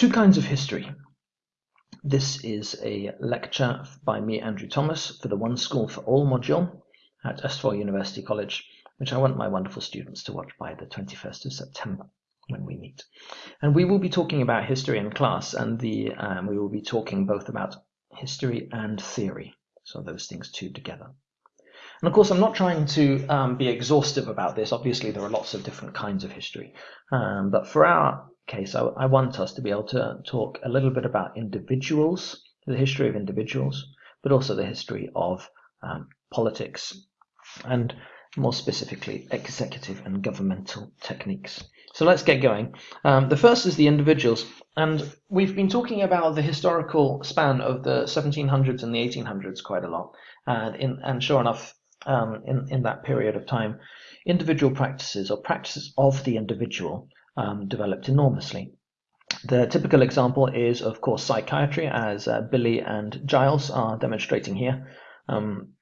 Two kinds of history. This is a lecture by me, Andrew Thomas, for the One School for All module at Østfold University College, which I want my wonderful students to watch by the 21st of September when we meet. And we will be talking about history in class, and the um, we will be talking both about history and theory. So those things two together. And of course, I'm not trying to um, be exhaustive about this. Obviously, there are lots of different kinds of history. Um, but for our case, so I, want us to be able to talk a little bit about individuals, the history of individuals, but also the history of um, politics, and more specifically, executive and governmental techniques. So let's get going. Um, the first is the individuals, and we've been talking about the historical span of the 1700s and the 1800s quite a lot. And, in, and sure enough, um, in, in that period of time, individual practices or practices of the individual um, developed enormously. The typical example is, of course, psychiatry, as uh, Billy and Giles are demonstrating here. Um,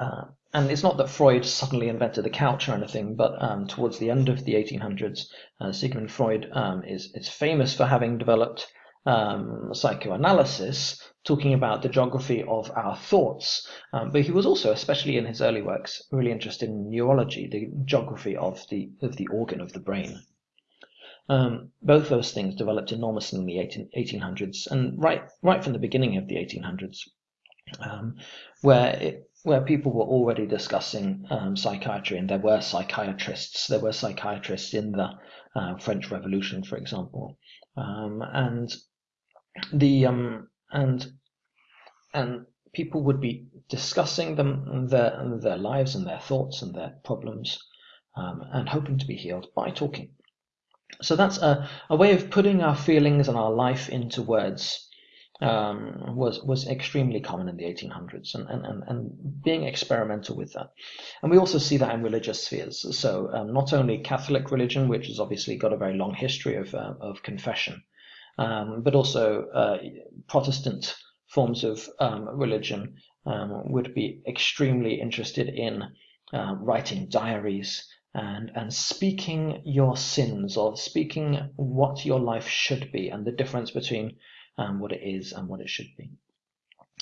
uh, and it's not that Freud suddenly invented the couch or anything, but um, towards the end of the 1800s, uh, Sigmund Freud um, is, is famous for having developed um, psychoanalysis, talking about the geography of our thoughts. Um, but he was also, especially in his early works, really interested in neurology, the geography of the of the organ of the brain. Um, both those things developed enormously in the 18, 1800s, and right right from the beginning of the 1800s, um, where it, where people were already discussing um, psychiatry, and there were psychiatrists. There were psychiatrists in the uh, French Revolution, for example, um, and the um, and and people would be discussing them their their lives and their thoughts and their problems um, and hoping to be healed by talking so that's a, a way of putting our feelings and our life into words um, was was extremely common in the 1800s and, and, and, being experimental with that. And we also see that in religious spheres. So um, not only Catholic religion, which has obviously got a very long history of, uh, of confession, um, but also uh, Protestant forms of um, religion um, would be extremely interested in uh, writing diaries and and speaking your sins or speaking what your life should be and the difference between um, what it is and what it should be.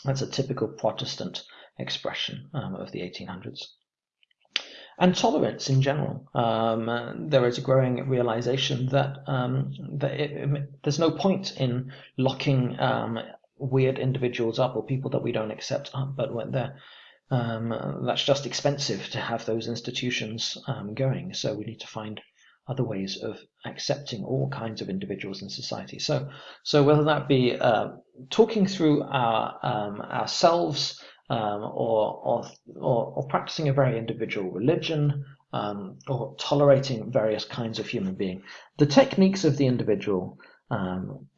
That's a typical Protestant expression um, of the 1800s and tolerance in general. Um, there is a growing realization that um, that it, it, there's no point in locking um, weird individuals up or people that we don't accept up, but when they're um, that's just expensive to have those institutions um, going. So we need to find other ways of accepting all kinds of individuals in society. So, so whether that be uh, talking through our um, ourselves um, or, or, or, or, practicing a very individual religion, um, or tolerating various kinds of human being. The techniques of the individual, um,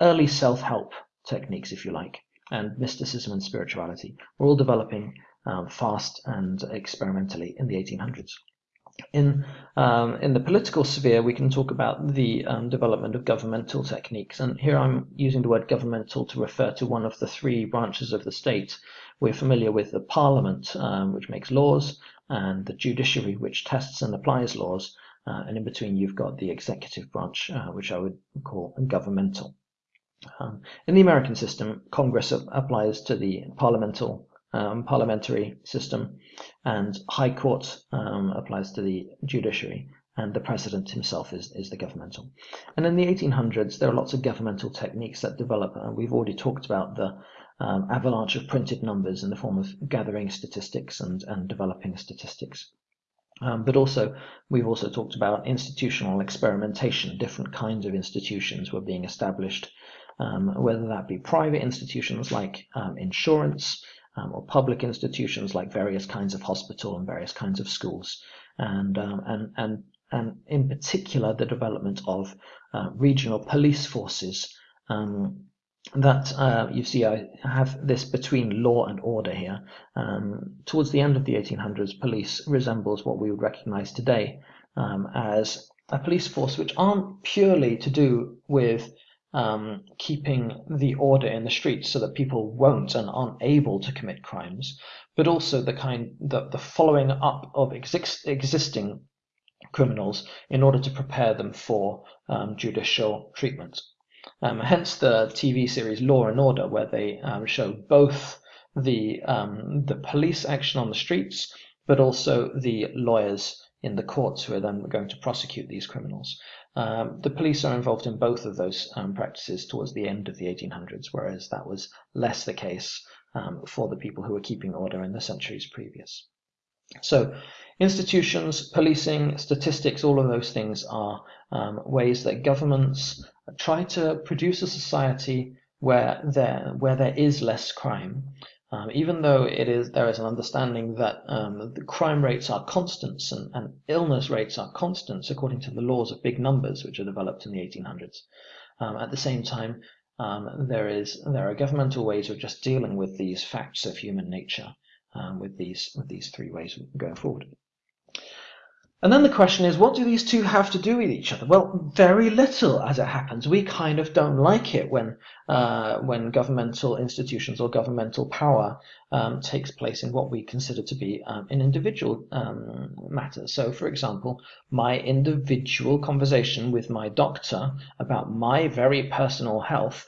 early self-help techniques, if you like, and mysticism and spirituality were all developing um, fast and experimentally in the 1800s. In um, in the political sphere, we can talk about the um, development of governmental techniques, and here I'm using the word governmental to refer to one of the three branches of the state we're familiar with the parliament, um, which makes laws, and the judiciary, which tests and applies laws. Uh, and in between, you've got the executive branch, uh, which I would call governmental. Um, in the American system, Congress applies to the parliamental um, parliamentary system, and High Court um, applies to the judiciary, and the president himself is, is the governmental. And in the 1800s, there are lots of governmental techniques that develop, and we've already talked about the um, avalanche of printed numbers in the form of gathering statistics and, and developing statistics. Um, but also, we've also talked about institutional experimentation. Different kinds of institutions were being established, um, whether that be private institutions like um, insurance, um, or public institutions like various kinds of hospital and various kinds of schools, and um, and and and in particular the development of uh, regional police forces um, that uh, you see I have this between law and order here. Um, towards the end of the 1800s, police resembles what we would recognize today um, as a police force which aren't purely to do with um, keeping the order in the streets so that people won't and aren't able to commit crimes, but also the kind the, the following up of exist, existing criminals in order to prepare them for um, judicial treatment. Um, hence the TV series Law and Order, where they um, show both the um, the police action on the streets, but also the lawyers in the courts who are then going to prosecute these criminals. Um, the police are involved in both of those um, practices towards the end of the 1800s, whereas that was less the case um, for the people who were keeping order in the centuries previous. So institutions, policing, statistics, all of those things are um, ways that governments try to produce a society where there, where there is less crime um, even though it is there is an understanding that um, the crime rates are constants and, and, illness rates are constants according to the laws of big numbers which are developed in the 1800s. Um, at the same time, um, there is there are governmental ways of just dealing with these facts of human nature um, with these with these three ways going forward. And then the question is, what do these two have to do with each other? Well, very little, as it happens. We kind of don't like it when uh, when governmental institutions or governmental power um, takes place in what we consider to be um, an individual um, matter. So, for example, my individual conversation with my doctor about my very personal health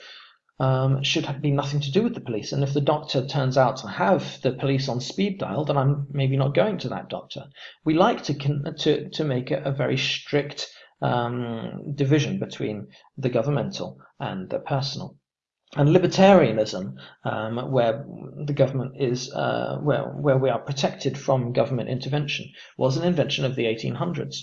um, should have be nothing to do with the police. And if the doctor turns out to have the police on speed dial, then I'm maybe not going to that doctor. We like to to to make a, a very strict um, division between the governmental and the personal. And libertarianism, um, where the government is uh, where where we are protected from government intervention, was an invention of the 1800s.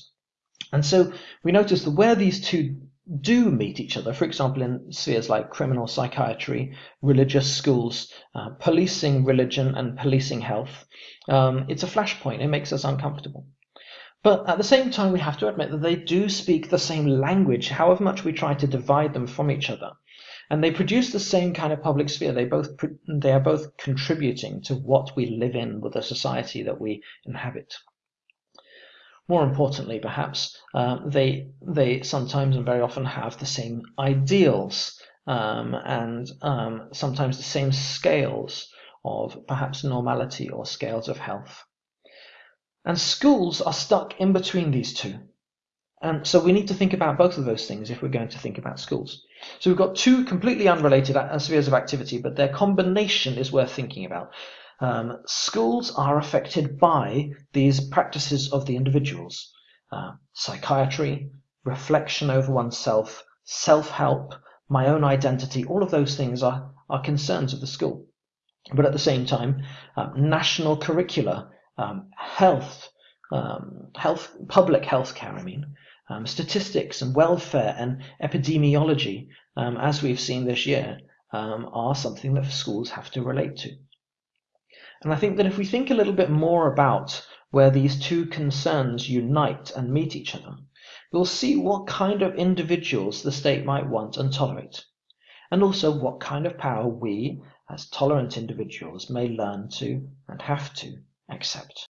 And so we notice that where these two do meet each other, for example, in spheres like criminal psychiatry, religious schools, uh, policing religion and policing health, um, it's a flashpoint. It makes us uncomfortable. But at the same time, we have to admit that they do speak the same language, however much we try to divide them from each other. And they produce the same kind of public sphere. They both they are both contributing to what we live in with the society that we inhabit. More importantly, perhaps, uh, they they sometimes and very often have the same ideals um, and um, sometimes the same scales of perhaps normality or scales of health. And schools are stuck in between these two. And so we need to think about both of those things if we're going to think about schools. So we've got two completely unrelated spheres of activity, but their combination is worth thinking about. Um, schools are affected by these practices of the individuals. Uh, psychiatry, reflection over oneself, self-help, my own identity, all of those things are, are concerns of the school. But at the same time, um, national curricula, um, health, um, health, public health care, I mean, um, statistics and welfare and epidemiology, um, as we've seen this year, are something that schools have to relate to. And I think that if we think a little bit more about where these two concerns unite and meet each other, we'll see what kind of individuals the state might want and tolerate, and also what kind of power we, as tolerant individuals, may learn to and have to accept.